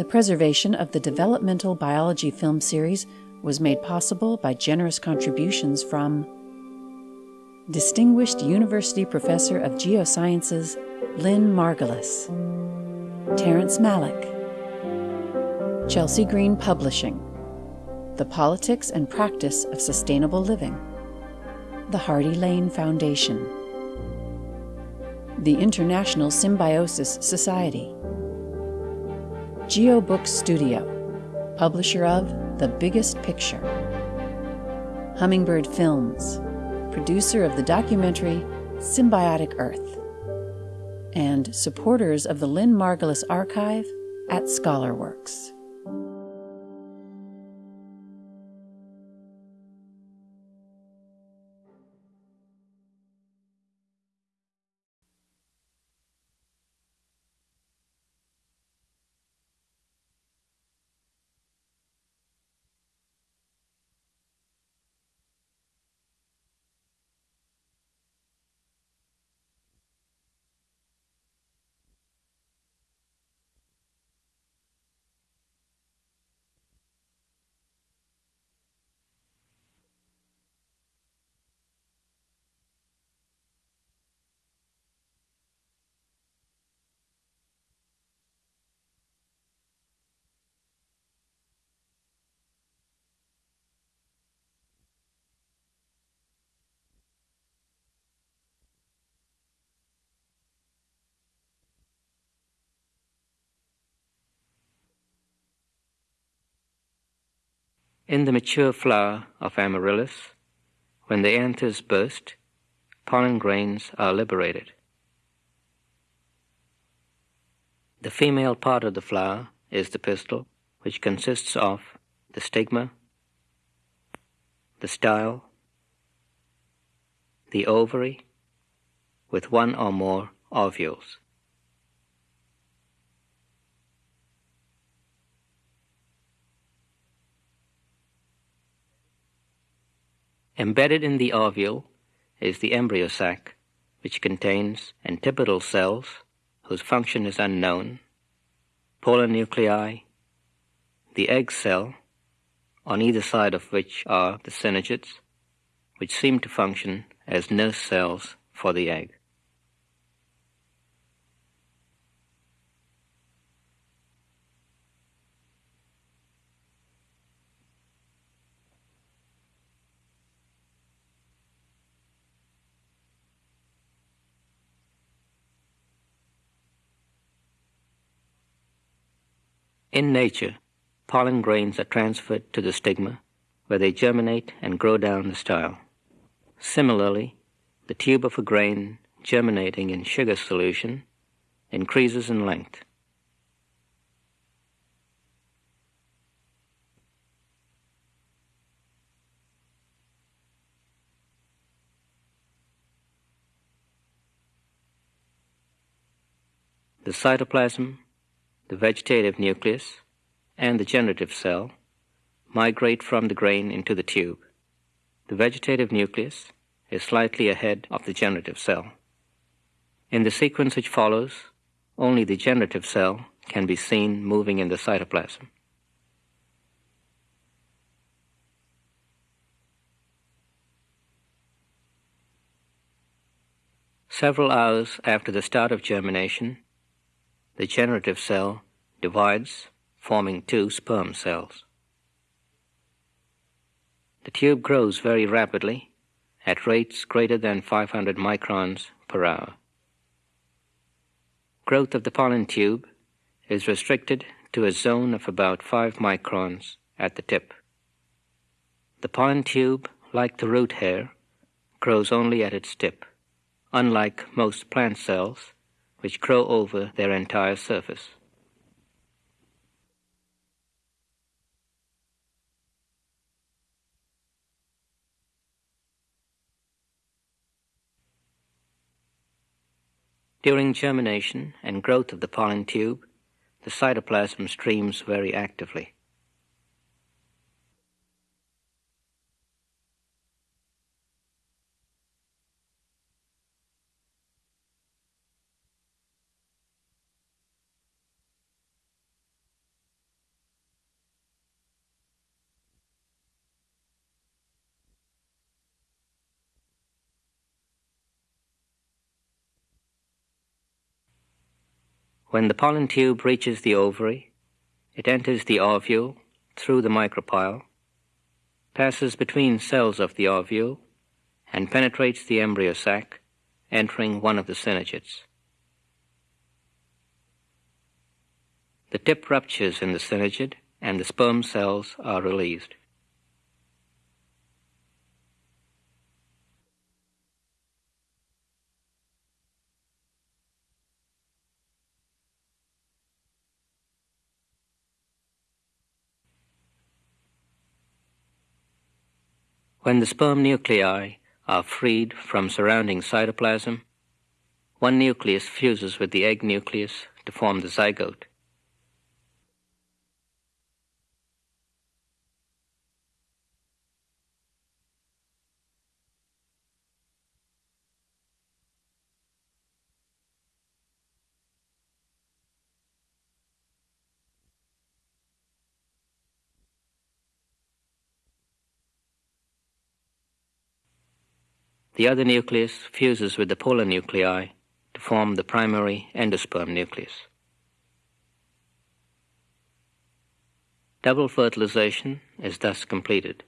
The preservation of the developmental biology film series was made possible by generous contributions from Distinguished University Professor of Geosciences Lynn Margulis, Terrence Malick, Chelsea Green Publishing, The Politics and Practice of Sustainable Living, the Hardy Lane Foundation, the International Symbiosis Society, GeoBook Studio, publisher of The Biggest Picture, Hummingbird Films, producer of the documentary Symbiotic Earth, and supporters of the Lynn Margulis Archive at ScholarWorks. In the mature flower of amaryllis, when the anthers burst, pollen grains are liberated. The female part of the flower is the pistil, which consists of the stigma, the style, the ovary, with one or more ovules. Embedded in the ovule is the embryo sac, which contains antipodal cells whose function is unknown, polar nuclei, the egg cell, on either side of which are the synergids, which seem to function as nurse cells for the egg. In nature, pollen grains are transferred to the stigma, where they germinate and grow down the style. Similarly, the tube of a grain germinating in sugar solution increases in length. The cytoplasm the vegetative nucleus, and the generative cell migrate from the grain into the tube. The vegetative nucleus is slightly ahead of the generative cell. In the sequence which follows, only the generative cell can be seen moving in the cytoplasm. Several hours after the start of germination, the generative cell divides, forming two sperm cells. The tube grows very rapidly at rates greater than 500 microns per hour. Growth of the pollen tube is restricted to a zone of about 5 microns at the tip. The pollen tube, like the root hair, grows only at its tip, unlike most plant cells, which grow over their entire surface. During germination and growth of the pollen tube, the cytoplasm streams very actively. When the pollen tube reaches the ovary, it enters the ovule through the micropyle, passes between cells of the ovule, and penetrates the embryo sac, entering one of the synergids. The tip ruptures in the synergid and the sperm cells are released. When the sperm nuclei are freed from surrounding cytoplasm, one nucleus fuses with the egg nucleus to form the zygote. The other nucleus fuses with the polar nuclei to form the primary endosperm nucleus. Double fertilization is thus completed.